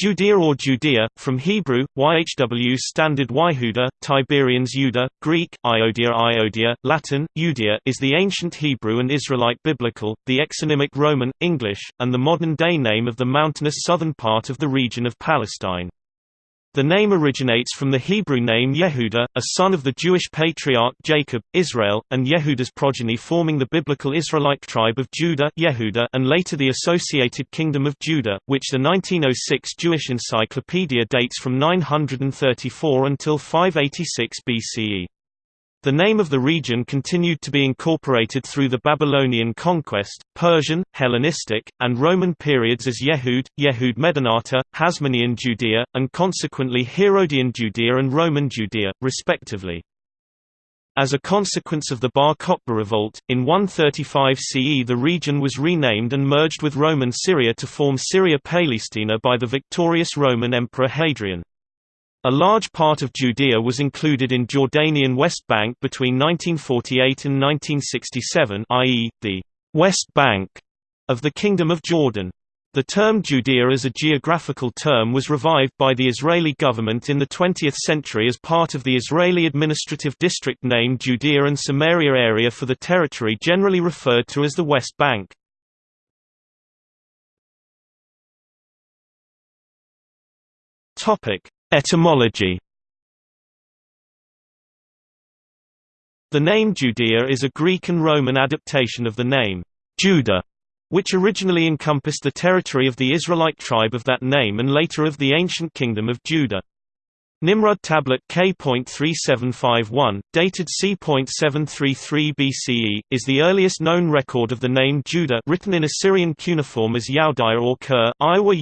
Judea or Judea, from Hebrew, YHW standard Yehuda, Tiberians Judah, Greek, Iodia Iodia, Latin, Judea is the ancient Hebrew and Israelite biblical, the exonymic Roman, English, and the modern-day name of the mountainous southern part of the region of Palestine. The name originates from the Hebrew name Yehuda, a son of the Jewish patriarch Jacob, Israel, and Yehuda's progeny forming the biblical Israelite tribe of Judah Yehuda and later the associated kingdom of Judah, which the 1906 Jewish Encyclopedia dates from 934 until 586 BCE. The name of the region continued to be incorporated through the Babylonian conquest, Persian, Hellenistic, and Roman periods as Yehud, Yehud Medinata, Hasmonean Judea, and consequently Herodian Judea and Roman Judea, respectively. As a consequence of the Bar Kokhba revolt, in 135 CE the region was renamed and merged with Roman Syria to form Syria Palestina by the victorious Roman Emperor Hadrian. A large part of Judea was included in Jordanian West Bank between 1948 and 1967 i.e., the West Bank of the Kingdom of Jordan. The term Judea as a geographical term was revived by the Israeli government in the 20th century as part of the Israeli administrative district named Judea and Samaria area for the territory generally referred to as the West Bank. Topic: Etymology The name Judea is a Greek and Roman adaptation of the name Judah, which originally encompassed the territory of the Israelite tribe of that name and later of the ancient kingdom of Judah. Nimrud tablet K.3751, dated c.733 BCE, is the earliest known record of the name Judah written in Assyrian cuneiform as Yaudaya or Ker, Iowa.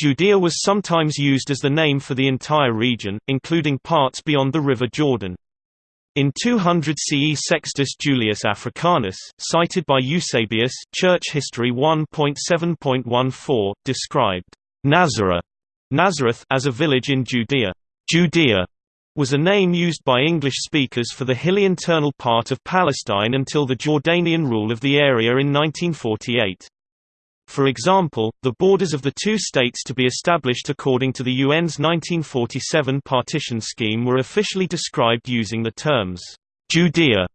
Judea was sometimes used as the name for the entire region, including parts beyond the River Jordan. In 200 CE Sextus Julius Africanus, cited by Eusebius Church History 1.7.14, described Nazareth, Nazareth as a village in Judea. Judea was a name used by English speakers for the hilly internal part of Palestine until the Jordanian rule of the area in 1948. For example, the borders of the two states to be established according to the UN's 1947 partition scheme were officially described using the terms Judea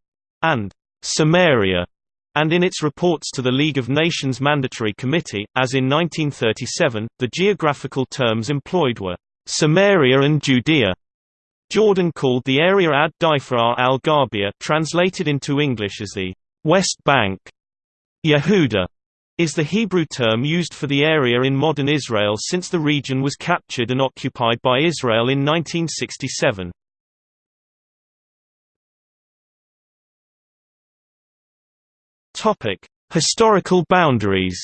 and Samaria, and in its reports to the League of Nations Mandatory Committee, as in 1937, the geographical terms employed were Samaria and Judea. Jordan called the area Ad Difar al-Gharbia translated into English as the West Bank. Yehuda is the Hebrew term used for the area in modern Israel since the region was captured and occupied by Israel in 1967. Topic: Historical boundaries.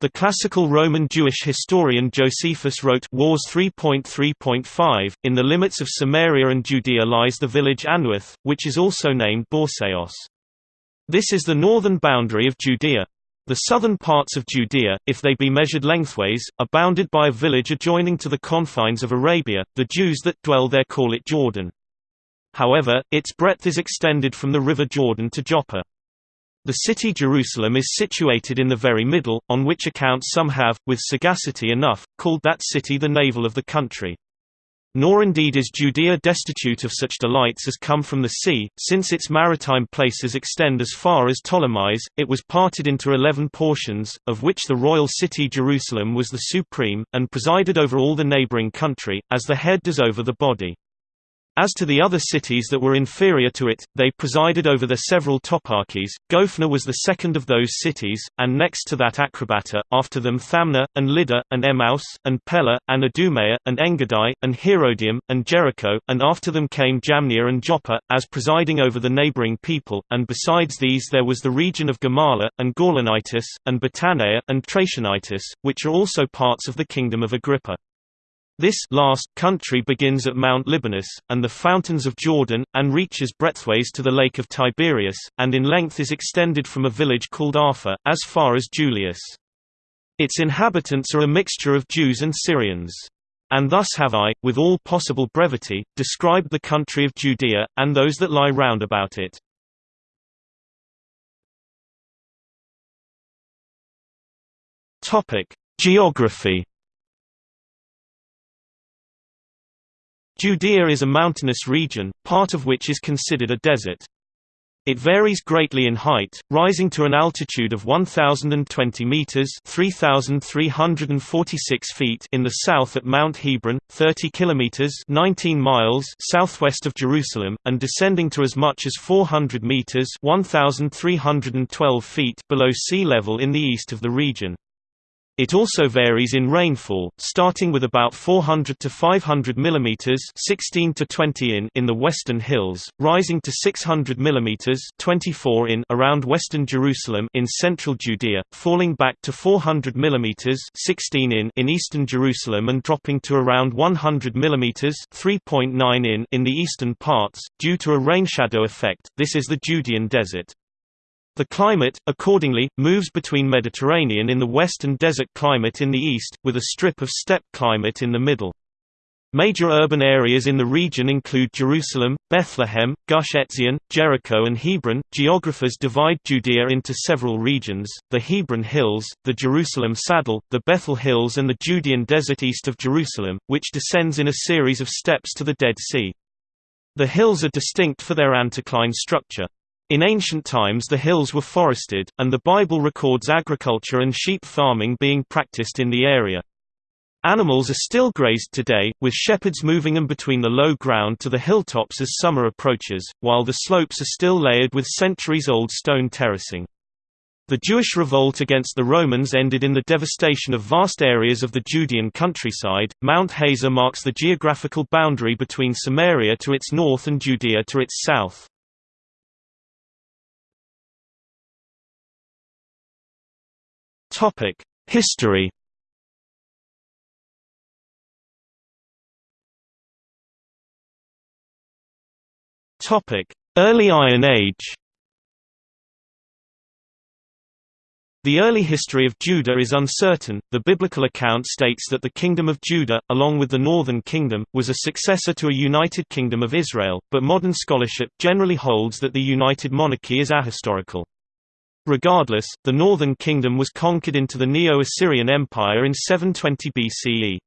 The classical Roman Jewish historian Josephus wrote Wars 3.3.5, In the limits of Samaria and Judea lies the village Anuath, which is also named Borseos. This is the northern boundary of Judea. The southern parts of Judea, if they be measured lengthways, are bounded by a village adjoining to the confines of Arabia, the Jews that dwell there call it Jordan. However, its breadth is extended from the river Jordan to Joppa. The city Jerusalem is situated in the very middle, on which account some have, with sagacity enough, called that city the navel of the country. Nor indeed is Judea destitute of such delights as come from the sea, since its maritime places extend as far as Ptolemais, it was parted into eleven portions, of which the royal city Jerusalem was the supreme, and presided over all the neighboring country, as the head does over the body. As to the other cities that were inferior to it, they presided over their several toparchies. Gophna was the second of those cities, and next to that Acrabata, after them Thamna, and Lydda, and Emmaus, and Pella, and Idumea, and Engadai, and Herodium, and Jericho, and after them came Jamnia and Joppa, as presiding over the neighboring people, and besides these there was the region of Gamala, and Gaulonitis, and Batanea, and Trachonitis, which are also parts of the kingdom of Agrippa. This last country begins at Mount Libanus, and the fountains of Jordan, and reaches breadthways to the Lake of Tiberias, and in length is extended from a village called Arpha, as far as Julias. Its inhabitants are a mixture of Jews and Syrians. And thus have I, with all possible brevity, described the country of Judea, and those that lie round about it. Geography. Judea is a mountainous region, part of which is considered a desert. It varies greatly in height, rising to an altitude of 1020 meters (3346 feet) in the south at Mount Hebron, 30 kilometers (19 miles) southwest of Jerusalem, and descending to as much as 400 meters (1312 feet) below sea level in the east of the region. It also varies in rainfall, starting with about 400 to 500 mm 16 to 20 in in the western hills, rising to 600 mm 24 in around western Jerusalem in central Judea, falling back to 400 mm 16 in in eastern Jerusalem and dropping to around 100 mm 3.9 in in the eastern parts due to a rain shadow effect. This is the Judean desert. The climate, accordingly, moves between Mediterranean in the west and desert climate in the east, with a strip of steppe climate in the middle. Major urban areas in the region include Jerusalem, Bethlehem, Gush Etzion, Jericho, and Hebron. Geographers divide Judea into several regions the Hebron Hills, the Jerusalem Saddle, the Bethel Hills, and the Judean Desert east of Jerusalem, which descends in a series of steps to the Dead Sea. The hills are distinct for their anticline structure. In ancient times the hills were forested, and the Bible records agriculture and sheep farming being practiced in the area. Animals are still grazed today, with shepherds moving them between the low ground to the hilltops as summer approaches, while the slopes are still layered with centuries-old stone terracing. The Jewish revolt against the Romans ended in the devastation of vast areas of the Judean countryside. Mount Hazor marks the geographical boundary between Samaria to its north and Judea to its south. Topic: History. Topic: Early Iron Age. The early history of Judah is uncertain. The biblical account states that the kingdom of Judah, along with the northern kingdom, was a successor to a united kingdom of Israel, but modern scholarship generally holds that the united monarchy is ahistorical. Regardless, the northern kingdom was conquered into the Neo-Assyrian Empire in 720 BCE.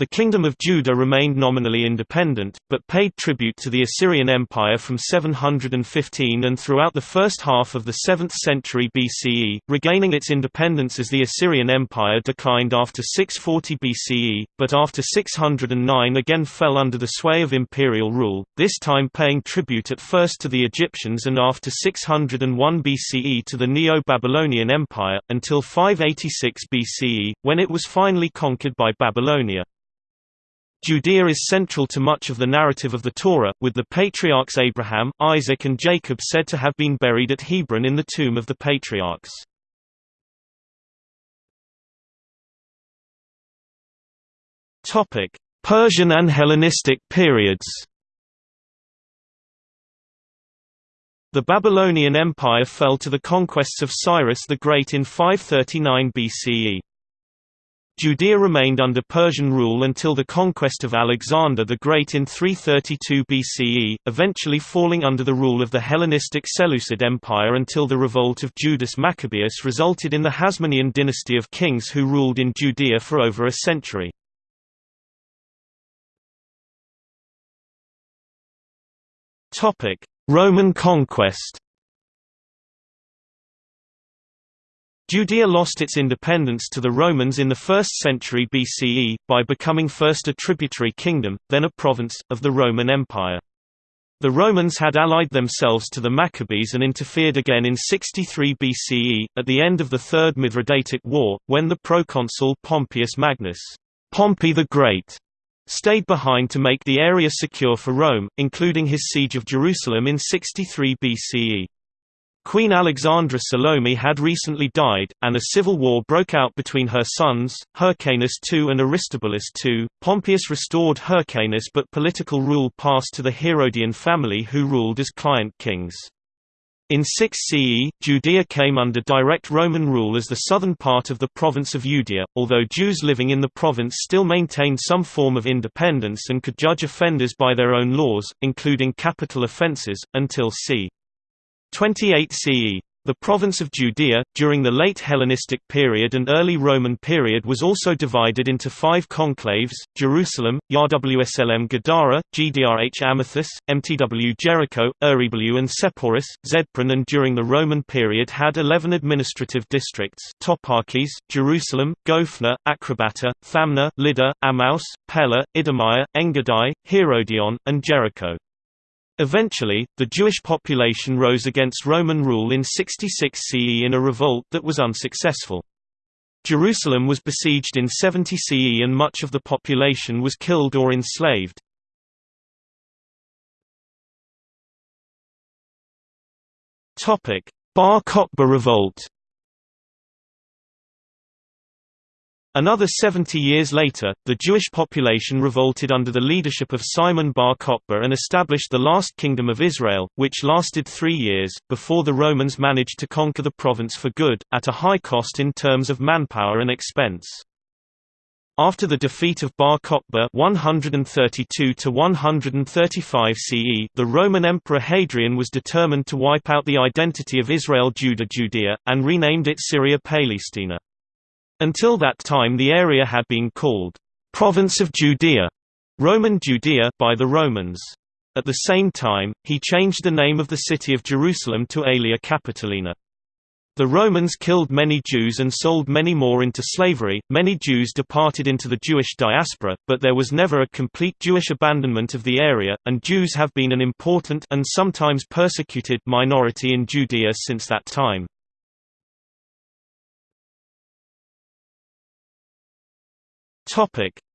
The Kingdom of Judah remained nominally independent, but paid tribute to the Assyrian Empire from 715 and throughout the first half of the 7th century BCE, regaining its independence as the Assyrian Empire declined after 640 BCE, but after 609 again fell under the sway of imperial rule, this time paying tribute at first to the Egyptians and after 601 BCE to the Neo-Babylonian Empire, until 586 BCE, when it was finally conquered by Babylonia. Judea is central to much of the narrative of the Torah, with the patriarchs Abraham, Isaac and Jacob said to have been buried at Hebron in the tomb of the patriarchs. Persian and Hellenistic periods The Babylonian Empire fell to the conquests of Cyrus the Great in 539 BCE. Judea remained under Persian rule until the conquest of Alexander the Great in 332 BCE, eventually falling under the rule of the Hellenistic Seleucid Empire until the revolt of Judas Maccabeus resulted in the Hasmonean dynasty of kings who ruled in Judea for over a century. Roman conquest Judea lost its independence to the Romans in the 1st century BCE, by becoming first a tributary kingdom, then a province, of the Roman Empire. The Romans had allied themselves to the Maccabees and interfered again in 63 BCE, at the end of the Third Mithridatic War, when the proconsul Pompeius Magnus Pompey the Great stayed behind to make the area secure for Rome, including his siege of Jerusalem in 63 BCE. Queen Alexandra Salome had recently died, and a civil war broke out between her sons, Hyrcanus II and Aristobulus II. Pompeius restored Hyrcanus but political rule passed to the Herodian family who ruled as client kings. In 6 CE, Judea came under direct Roman rule as the southern part of the province of Judea, although Jews living in the province still maintained some form of independence and could judge offenders by their own laws, including capital offenses, until c. 28 CE. The province of Judea, during the late Hellenistic period and early Roman period was also divided into five conclaves, Jerusalem, Yawslm Gadara, Gdrh Amathus, Mtw Jericho, Ereblu and Sepphoris, Zedpron and during the Roman period had eleven administrative districts toparchies, Jerusalem, Gophna, Acrobata, Thamna, Lydda, Emmaus, Pella, Idumea, Engadai, Herodion, and Jericho. Eventually, the Jewish population rose against Roman rule in 66 CE in a revolt that was unsuccessful. Jerusalem was besieged in 70 CE and much of the population was killed or enslaved. Bar Kokhba revolt Another 70 years later, the Jewish population revolted under the leadership of Simon bar Kokhba and established the last kingdom of Israel, which lasted three years, before the Romans managed to conquer the province for good, at a high cost in terms of manpower and expense. After the defeat of Bar Kokhba 132 to 135 CE, the Roman Emperor Hadrian was determined to wipe out the identity of Israel Judah Judea, and renamed it Syria Palestina. Until that time the area had been called, "'Province of Judea' Roman Judea by the Romans. At the same time, he changed the name of the city of Jerusalem to Aelia Capitolina. The Romans killed many Jews and sold many more into slavery. Many Jews departed into the Jewish diaspora, but there was never a complete Jewish abandonment of the area, and Jews have been an important and sometimes persecuted minority in Judea since that time.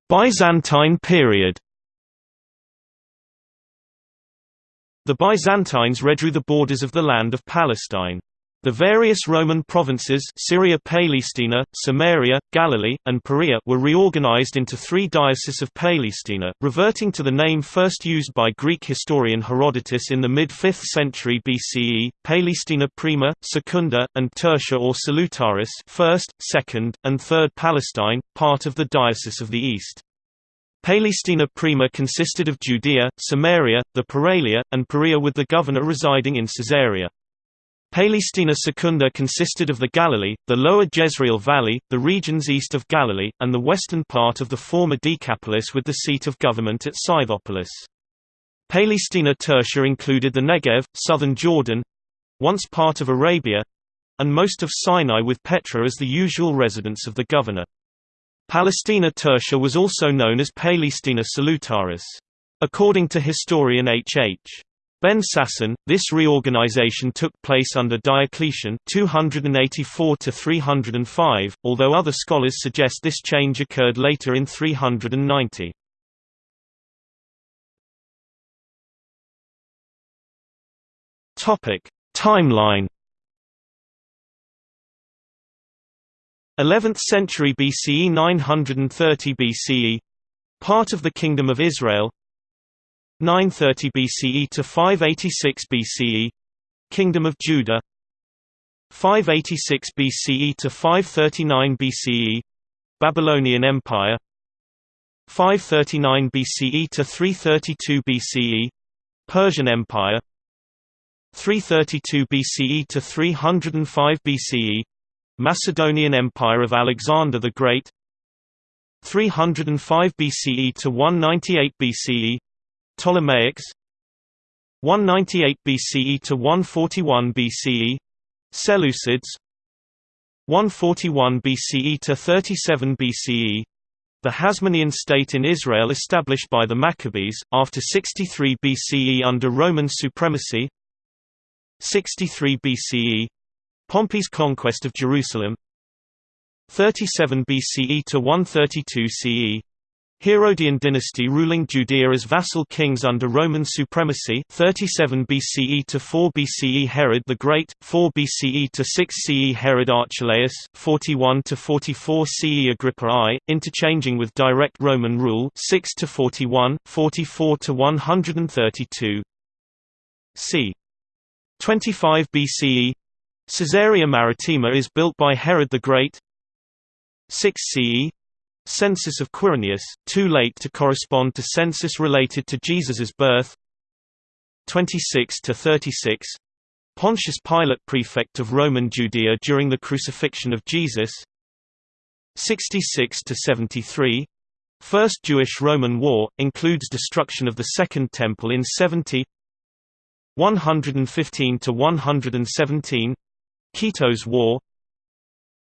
Byzantine period. The Byzantines redrew the borders of the land of Palestine. The various Roman provinces Syria Palestina, Samaria, Galilee, and Perea were reorganized into three dioceses of Palestina, reverting to the name first used by Greek historian Herodotus in the mid-5th century BCE, Palestina Prima, Secunda, and Tertia or Salutaris first, second, and third Palestine, part of the Diocese of the East. Palestina Prima consisted of Judea, Samaria, the Paralia, and Perea with the governor residing in Caesarea. Palestina Secunda consisted of the Galilee, the lower Jezreel Valley, the regions east of Galilee, and the western part of the former Decapolis with the seat of government at Scythopolis. Palestina Tertia included the Negev, southern Jordan—once part of Arabia—and most of Sinai with Petra as the usual residence of the governor. Palestina Tertia was also known as Palestina Salutaris. According to historian H. H. Ben Sasson, this reorganization took place under Diocletian 284 305, although other scholars suggest this change occurred later in 390. Topic: Timeline 11th century BCE 930 BCE part of the Kingdom of Israel 930 BCE to 586 BCE Kingdom of Judah 586 BCE to 539 BCE Babylonian Empire 539 BCE to 332 BCE Persian Empire 332 BCE to 305 BCE Macedonian Empire of Alexander the Great 305 BCE to 198 BCE Ptolemaics 198 BCE to 141 BCE Seleucids 141 BCE to 37 BCE the Hasmonean state in Israel established by the Maccabees, after 63 BCE under Roman supremacy 63 BCE Pompey's conquest of Jerusalem 37 BCE to 132 CE Herodian dynasty ruling Judea as vassal kings under Roman supremacy 37 BCE to 4 BCE Herod the Great, 4 BCE to 6 CE Herod Archelaus, 41 to 44 CE Agrippa I, interchanging with direct Roman rule 6 to 41, 44 to 132. c. 25 BCE Caesarea Maritima is built by Herod the Great 6 CE Census of Quirinius, too late to correspond to census related to Jesus's birth. 26 to 36 Pontius Pilate prefect of Roman Judea during the crucifixion of Jesus. 66 to 73 First Jewish-Roman War, includes destruction of the Second Temple in 70 115–117 Kitos War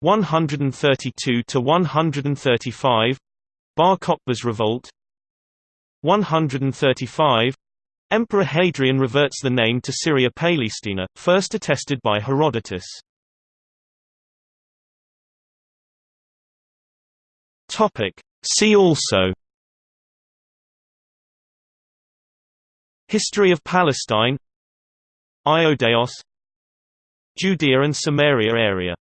132–135 Bar Kokhba's revolt. 135 Emperor Hadrian reverts the name to Syria Palestina, first attested by Herodotus. See also. History of Palestine. Ioudaeos Judea and Samaria area